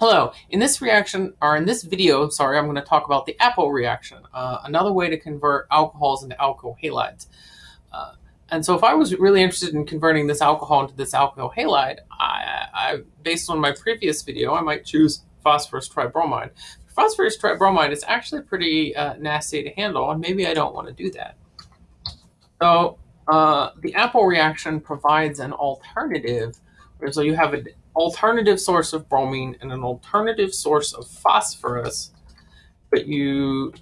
Hello, in this reaction, or in this video, sorry, I'm going to talk about the Appel reaction, uh, another way to convert alcohols into alkyl halides. Uh, and so if I was really interested in converting this alcohol into this alkyl halide, I, I, based on my previous video, I might choose phosphorus tribromide. Phosphorus tribromide is actually pretty uh, nasty to handle, and maybe I don't want to do that. So uh, the Appel reaction provides an alternative, so you have an alternative source of bromine and an alternative source of phosphorus, but you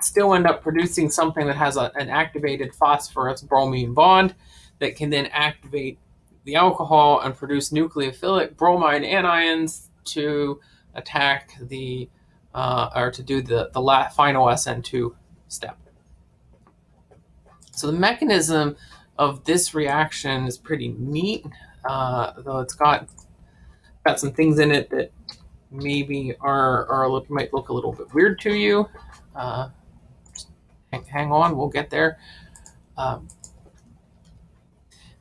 still end up producing something that has a, an activated phosphorus bromine bond that can then activate the alcohol and produce nucleophilic bromide anions to attack the uh, or to do the the final SN2 step. So the mechanism of this reaction is pretty neat, uh, though it's got got some things in it that maybe are, are look, might look a little bit weird to you. Uh, hang, on, we'll get there. Um,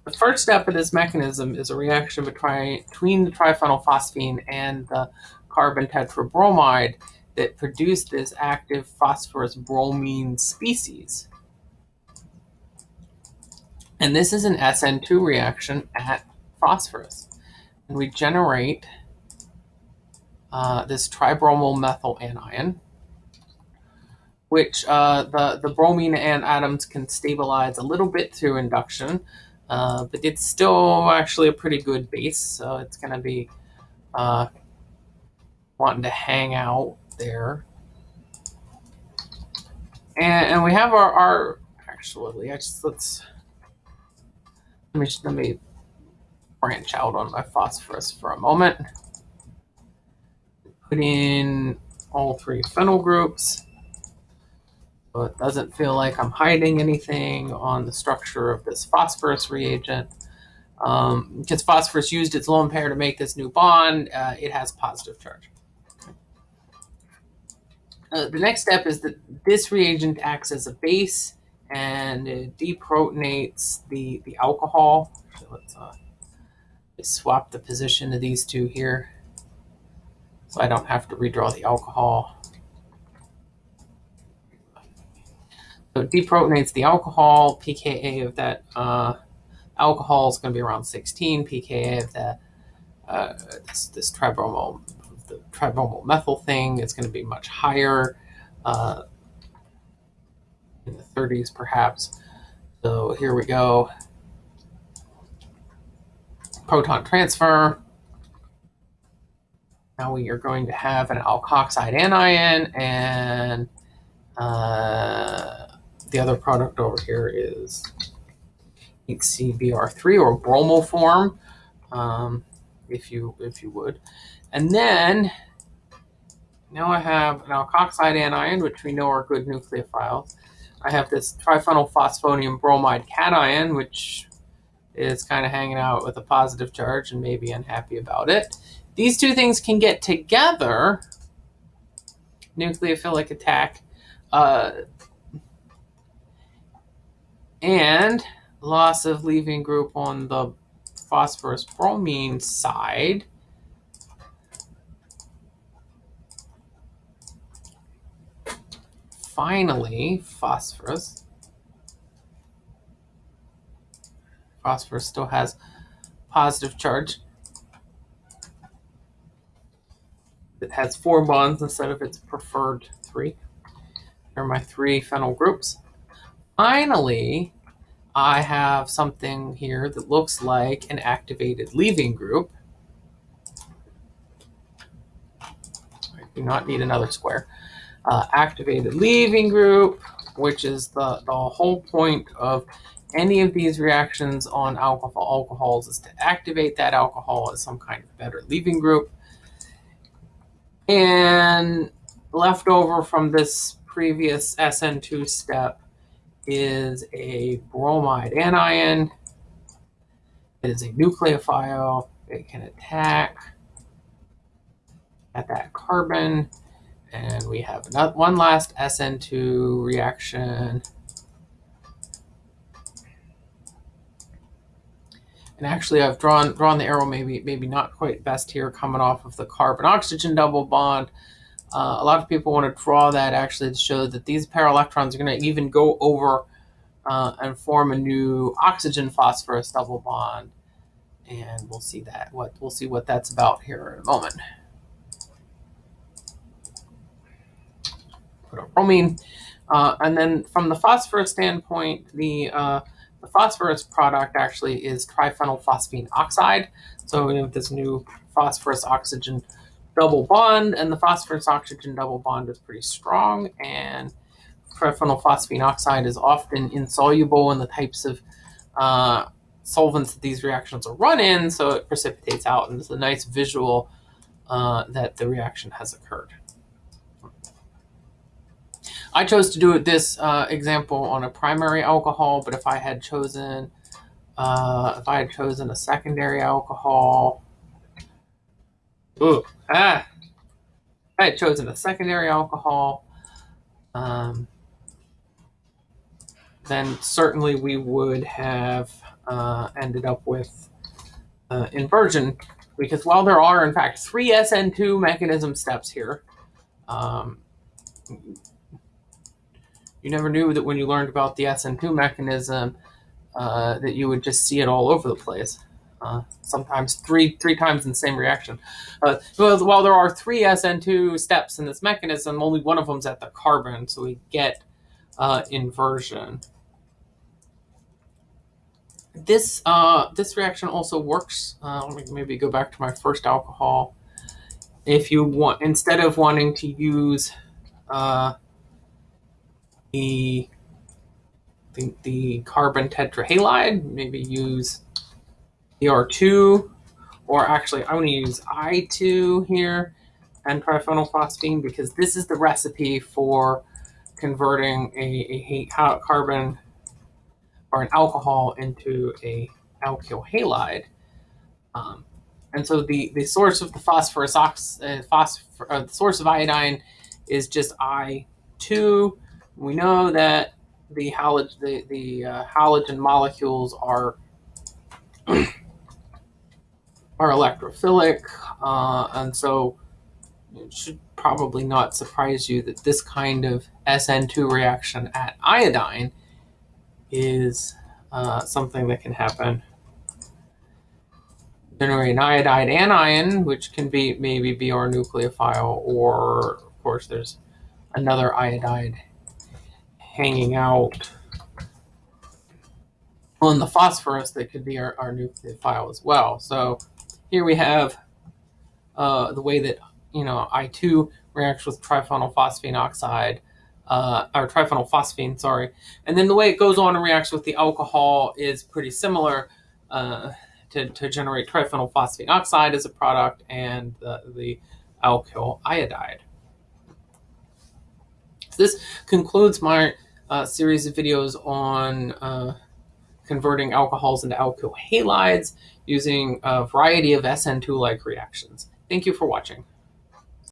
the first step of this mechanism is a reaction between the triphenylphosphine and the carbon tetrabromide that produce this active phosphorus bromine species. And this is an SN2 reaction at phosphorus and we generate uh, this tribromomethyl anion, which uh, the, the bromine and atoms can stabilize a little bit through induction, uh, but it's still actually a pretty good base, so it's going to be uh, wanting to hang out there. And, and we have our, our actually, I just, let's, let me, let me branch out on my phosphorus for a moment. Put in all three phenyl groups. So it doesn't feel like I'm hiding anything on the structure of this phosphorus reagent. Um, because phosphorus used its lone pair to make this new bond, uh, it has positive charge. Uh, the next step is that this reagent acts as a base and it deprotonates the, the alcohol. Let's uh, swap the position of these two here so I don't have to redraw the alcohol. So it deprotonates the alcohol, pKa of that uh, alcohol is going to be around 16, pKa of that uh, this, this tribromal, the tribromomethyl thing is going to be much higher, uh, in the 30s perhaps. So here we go proton transfer. Now we are going to have an alkoxide anion and uh, the other product over here is HCBr3 or bromoform, um, if you if you would. And then now I have an alkoxide anion, which we know are good nucleophiles. I have this triphenylphosphonium bromide cation, which is kind of hanging out with a positive charge and maybe unhappy about it. These two things can get together, nucleophilic attack, uh, and loss of leaving group on the phosphorus bromine side. Finally, phosphorus phosphorus still has positive charge. It has four bonds instead of its preferred three. Here are my three phenyl groups. Finally, I have something here that looks like an activated leaving group. I do not need another square. Uh, activated leaving group, which is the, the whole point of any of these reactions on alcohol alcohols is to activate that alcohol as some kind of better leaving group. And left over from this previous SN2 step is a bromide anion. It is a nucleophile. It can attack at that carbon. And we have another, one last SN2 reaction And actually, I've drawn drawn the arrow maybe maybe not quite best here, coming off of the carbon-oxygen double bond. Uh, a lot of people want to draw that actually to show that these pair electrons are going to even go over uh, and form a new oxygen phosphorus double bond. And we'll see that what we'll see what that's about here in a moment. Put a bromine. Uh, and then from the phosphorus standpoint, the, uh, the phosphorus product actually is triphenylphosphine oxide. So we have this new phosphorus oxygen double bond, and the phosphorus oxygen double bond is pretty strong. And triphenylphosphine oxide is often insoluble in the types of uh, solvents that these reactions will run in, so it precipitates out, and it's a nice visual uh, that the reaction has occurred. I chose to do this uh, example on a primary alcohol, but if I had chosen uh, if I had chosen a secondary alcohol, ooh, ah, I had chosen a secondary alcohol, um, then certainly we would have uh, ended up with uh, inversion. Because while there are in fact three SN2 mechanism steps here, um, you never knew that when you learned about the SN2 mechanism uh, that you would just see it all over the place. Uh, sometimes three three times in the same reaction. Uh, while there are three SN2 steps in this mechanism, only one of them is at the carbon, so we get uh, inversion. This uh, this reaction also works. Uh, let me maybe go back to my first alcohol. If you want, instead of wanting to use uh, the, the, the carbon tetrahalide, maybe use Br2, or actually I'm to use I2 here and triphenylphosphine because this is the recipe for converting a, a carbon or an alcohol into a alkyl halide. Um, and so the, the source of the phosphorus ox, uh, phosphor, uh, the source of iodine is just I2 we know that the halogen, the, the uh, halogen molecules are are electrophilic, uh, and so it should probably not surprise you that this kind of SN2 reaction at iodine is uh, something that can happen. Generate an iodide anion, which can be maybe Br nucleophile, or of course there's another iodide hanging out on the phosphorus that could be our, our nucleophile as well. So here we have uh, the way that, you know, I2 reacts with triphenylphosphine oxide, uh, or triphenylphosphine, sorry. And then the way it goes on and reacts with the alcohol is pretty similar uh, to, to generate triphenylphosphine oxide as a product and the, the alkyl iodide. So this concludes my uh, series of videos on uh, converting alcohols into alkyl halides using a variety of SN2-like reactions. Thank you for watching.